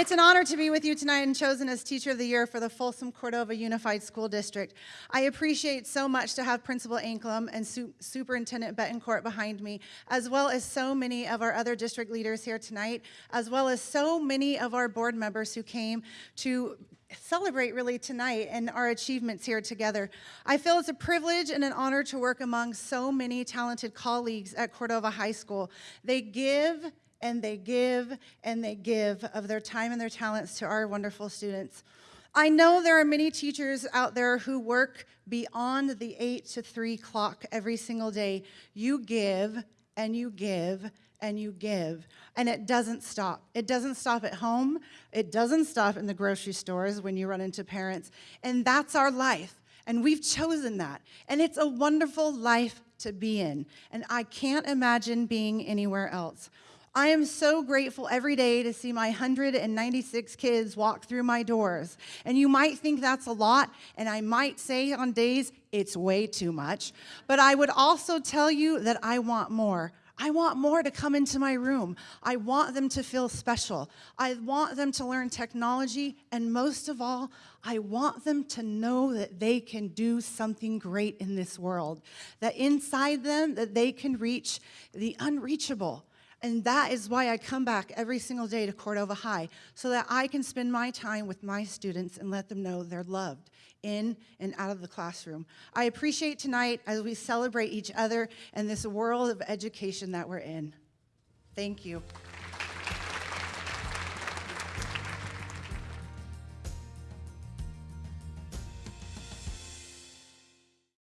It's an honor to be with you tonight and chosen as Teacher of the Year for the Folsom Cordova Unified School District. I appreciate so much to have Principal Anklam and Su Superintendent Bettencourt behind me, as well as so many of our other district leaders here tonight, as well as so many of our board members who came to celebrate really tonight and our achievements here together. I feel it's a privilege and an honor to work among so many talented colleagues at Cordova High School. They give and they give and they give of their time and their talents to our wonderful students. I know there are many teachers out there who work beyond the eight to three clock every single day. You give and you give and you give, and it doesn't stop. It doesn't stop at home. It doesn't stop in the grocery stores when you run into parents, and that's our life. And we've chosen that. And it's a wonderful life to be in. And I can't imagine being anywhere else. I am so grateful every day to see my 196 kids walk through my doors. And you might think that's a lot, and I might say on days it's way too much, but I would also tell you that I want more. I want more to come into my room. I want them to feel special. I want them to learn technology, and most of all, I want them to know that they can do something great in this world, that inside them, that they can reach the unreachable, and that is why I come back every single day to Cordova High, so that I can spend my time with my students and let them know they're loved in and out of the classroom. I appreciate tonight as we celebrate each other and this world of education that we're in. Thank you.